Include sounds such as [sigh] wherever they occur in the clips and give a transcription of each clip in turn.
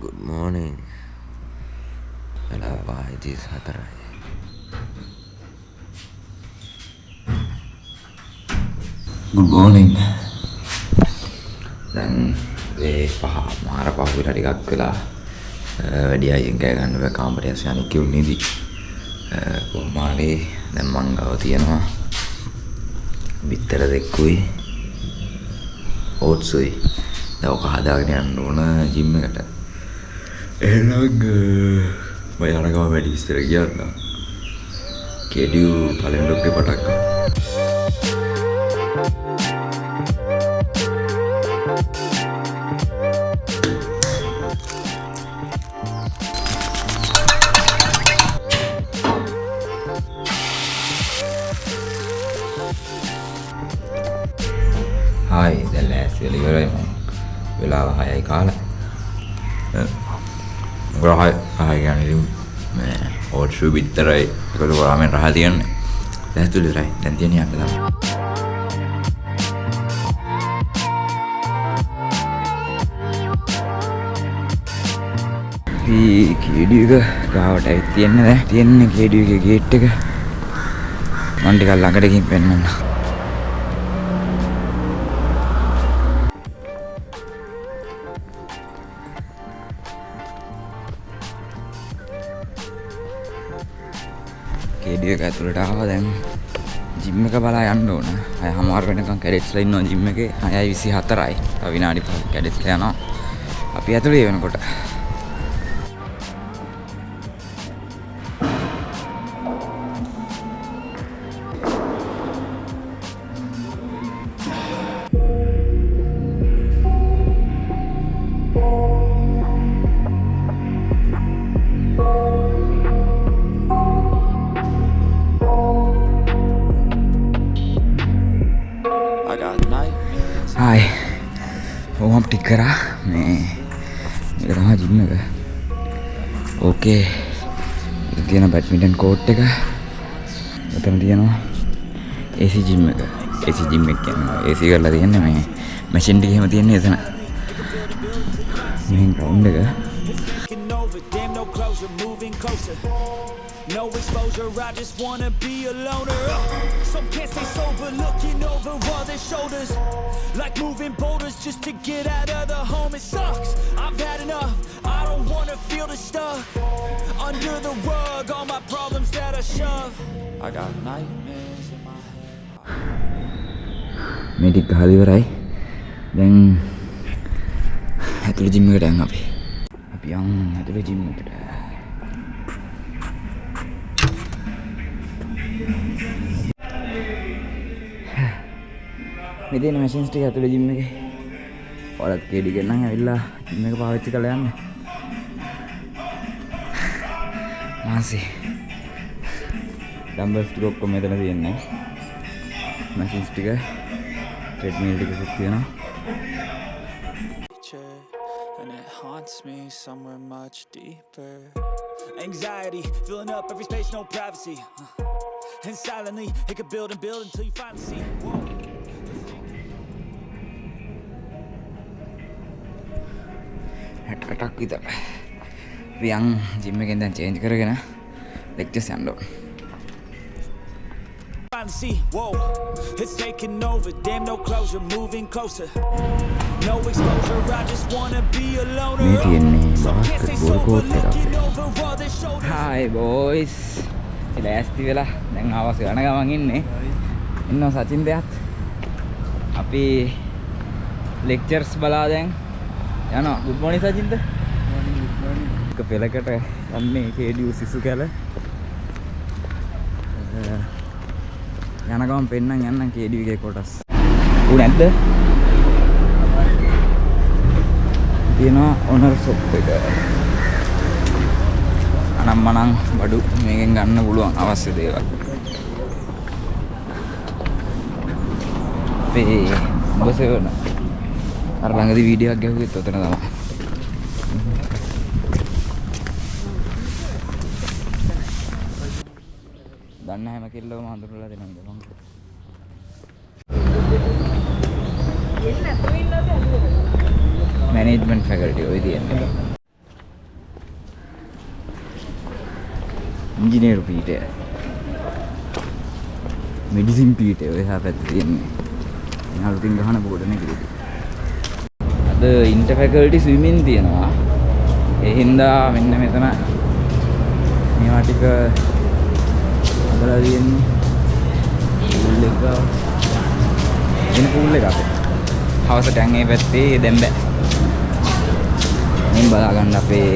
good morning. වෙලා පායිතිස් හතරයි good morning. දැන් ඒ පහ මාර පහුවිලා ටිකක් වෙලා වැඩි අයියෙන් කෑ ගන්න බෑ කාමරය ඇස් යන්නේ කිව්නේදී කොහොමාරි? දැන් මං ගාව තියෙනවා. බිත්තර දෙකකුයි. ඕට්සුයි දැන් ඔක හදාගෙන යන්න ඕන ජිම් එකට එහෙනම් මම යන ගම වැඩි විස්තර කියන්න කෙඩියු පළවෙනි ඩොක්ටර් පටක් ගන්න. හායි දැන් ලෑස්ති වෙලා ඉවරයි මම. වෙලාව 6යි කාලා මොකද 6 6 කියන්නේ මේ ඕට්සු බිත්තරයි ඒකට රාමෙන් රහ තියන්නේ. ලෑස්ති වෙලා ඉවරයි දැන් තියෙන යන්න තමයි. කේඩියක ගාවට ඇවිත් තියෙන්නේ දැන් තියෙන්නේ කේඩියගේ ගේට් එක. මම ටිකක් ළඟට ගිහින් පෙන්නන්න කේඩිය එක ඇතුළට ආවා. දැන් ජිම් එක බලා යන්න ඕන. අය හමාර වෙනකම් කැඩෙට්ස්ලා ඉන්නවා ජිම් එකේ. 6:24යි තව විනාඩි 5ක් කැඩෙට්ස්ලා යනවා. අපි ඇතුළේ වෙනකොට. ටික් කරා. මේ මේක තමයි ජිම් එක. ඕකේ මෙතන තියෙන බැඩ්මින්ටන් කෝට් එක. මෙතන තියෙනවා AC ජිම් එක. AC ජිම් එක කියන්නේ AC කරලා තියෙන්නේ මේ මැෂින් ටික එහෙම තියෙන්නේ එතන. මේ ග්‍රවුන්ඩ් එක. Taking over, damn No exposure, I just wanna be a loner. Some can't stay sober, looking over all their shoulders. Like moving boulders just to get out of the home. It sucks, I've had enough, I don't wanna feel the stuff Under the rug, all my problems that I shove. I got nightmares in my head. Medic Halivarai Then Hatu Jimmy Dang Happy Young Hatu Jimmy Dang යන් ඇතුළේ gym එකට මේ තියෙන machines ටික ඇතුළේ gym එකේ ඔයාලත් කේඩි ගෙන්නම් ඇවිල්ලා gym එක පාවිච්චි කරලා යන්න මාසි ඩම්බල්ස් ටික ඔක්කොම මෙතන තියෙන්නේ මැෂින්ස් ටික ට්‍රෙඩ්මිල් ටිකකුත් තියෙනවා nature, and it haunts me somewhere much deeper. Anxiety filling up every space, no privacy. Uh, And silently, it could build and build until you finally see. හැටටක් විතර රියන් ජිම්ම එකෙන් දැන් චේන්ජ් කරගෙන ලෙක්චස් යන්න see, whoa, it's taking over. Damn, no closure, moving closer. No exposure, I just wanna be a loner. මේ තියෙන්නේ Some can't stay sober, looking over all their shoulders. Hi boys ලෑස්ති වෙලා දැන් ආවස් යන ගමන් ඉන්නේ ඉන්න සචින් දෙයත් අපි ලෙක්චර්ස් බලා දැන් යනවා. ගුඩ් මොර්නිං සචින්ද එක පෙලකට යන්නේ කේඩියු සිසු කැල. යන ගමන් පෙන්නම් යන්නම් කේඩියුගේ කොටස්. ඌ නැද්ද? තියෙනවා ඔනර් සොප් එක. අනම් මනං බඩු මේකෙන් ගන්න පුළුවන් අවශ්‍ය දේවල්. අපේ උඹ සෙවන අර ළඟදී වීඩියෝ එකක් ගැහුවෙත් ඔතන තමයි. දන්න හැම කෙල්ලවම හඳුනලා දෙනවා නේද මං. මැනේජ්මන්ට් ෆැකල්ටි ඔය තියන්නේ. ඉංජිනේරු පීඨය. මෙඩිසින් පීඨය ඔය හැපැත්තේ තියන්නේ. එහාලුකින් ගහන බෝඩ් එකේ අද ඉන්ට ෆැකල්ටි ස්විමින් තියෙනවා. ඒ හින්දා මෙන්න මෙතන මේවා ටික හදලා තියෙන්නේ. පූල් එක. වෙන පූල් එකක්. හවස ටැන් ඒ පැත්තේ දැන් බෑ. මෙන් බලා ගන්න අපේ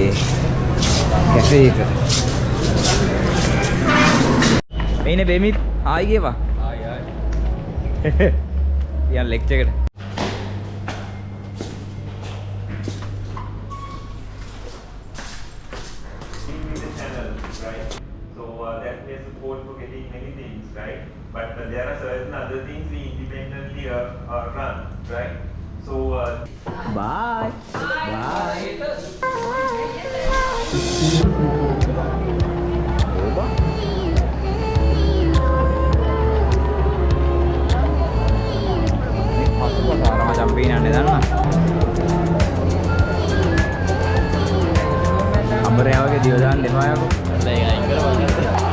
කැෆේ එක. මේනේ බෙමිත්? ආයි ගේවා. ආයි ආයි. [laughs] යන් ලෙක්චර් එකට Bye. sampingan neden lan. Ambernya wage diodan dinwayo. Ya, ingkar banget.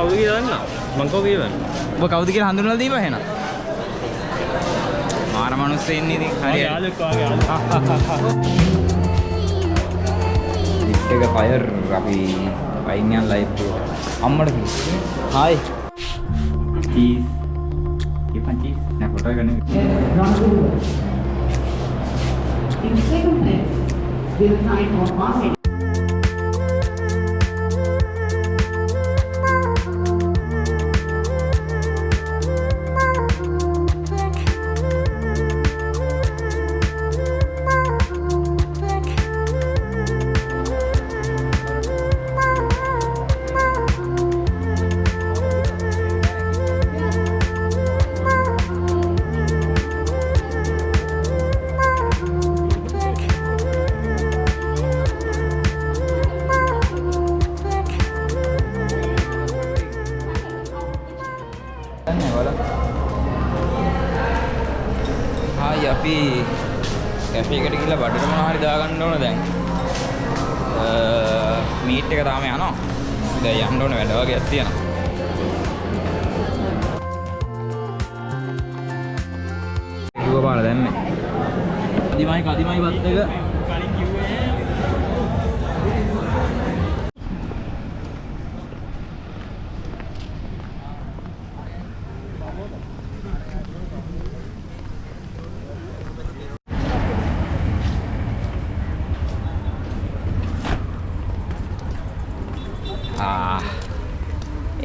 කවුද කියලා දන්නා? මං කවුද කියලා දන්නා? ඔබ කවුද කියලා හඳුනලා දීපන් එහෙනම්. මාර මිනිස්සු ඉන්නේ ඉතින් හරියට. යාළුවෙක් වාගේ යාළුවා. ලිෆ්ට් එක ෆයර් අපි වයින් යන ලයිෆ් එක. අම්මට කිව්වේ. හායි. චීස්. ඉපන් චීස්. නෑ ෆොටෝ ගන්න. In second. දින 9 or 5 හායි අපි කැෆේ එකට ගිහලා බඩට මොනවා හරි දාගන්න ඕන දැන්. මීට් එක තාම යනවා. දැන් යන්න ඕන වැඩ වගේක් තියෙනවා. දුව පාර දැම්මේ. කදිමයි කදිමයි වත් එක.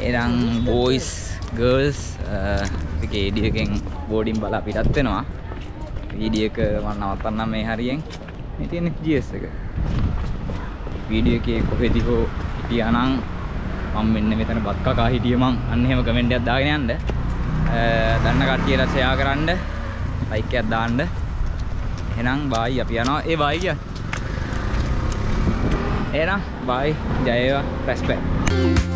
එනම් බෝයිස් ගර්ල්ස් කේඩියකෙන් බෝඩින් බලා පිටත් වෙනවා. වීඩියක මන්න නවත්තන්නම් මේ හරියෙන්. මේ තියෙන ජස් එක. වීඩියෝ එකේ කොහෙදි හෝ හිටියානම් මම මෙන්න මෙතන බත් කකා හිටිය මං. අන්න එහෙම කමෙන්ට් එකක් දාගෙන යන්න. අ, දන්න කට්ටියට ෂෙයා කරන්න ලයික් එකක් දාන්න. එහෙනම් බායි අපි යනවා. ඒ බායි කියන්නේ එහෙනම් බායි ජය වේවා. රෙස්පෙක්ට්